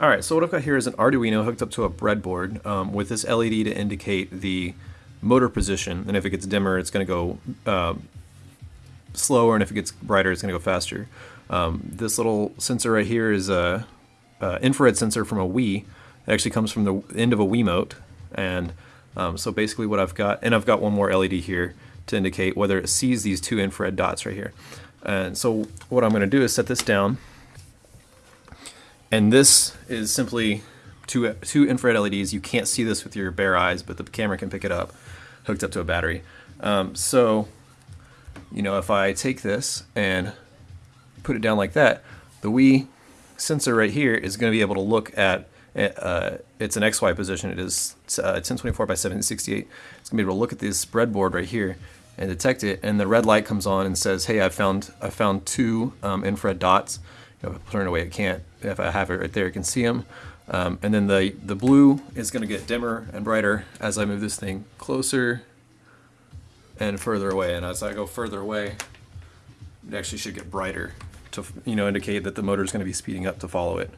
All right, so what I've got here is an Arduino hooked up to a breadboard um, with this LED to indicate the motor position, and if it gets dimmer, it's going to go uh, slower, and if it gets brighter, it's going to go faster. Um, this little sensor right here is a, infrared sensor from a Wii. It actually comes from the end of a Wiimote, and um, so basically what I've got, and I've got one more LED here to indicate whether it sees these two infrared dots right here. And so what I'm going to do is set this down, and this is simply two, two infrared LEDs. You can't see this with your bare eyes, but the camera can pick it up, hooked up to a battery. Um, so, you know, if I take this and put it down like that, the Wii sensor right here is going to be able to look at uh, it's an XY position. It is uh, 1024 by 768. It's gonna be able to look at this breadboard right here and detect it, and the red light comes on and says, "Hey, I found I found two um, infrared dots." Know, away, it can't. If I have it right there, you can see them. Um, and then the the blue is going to get dimmer and brighter as I move this thing closer and further away. And as I go further away, it actually should get brighter to you know indicate that the motor is going to be speeding up to follow it.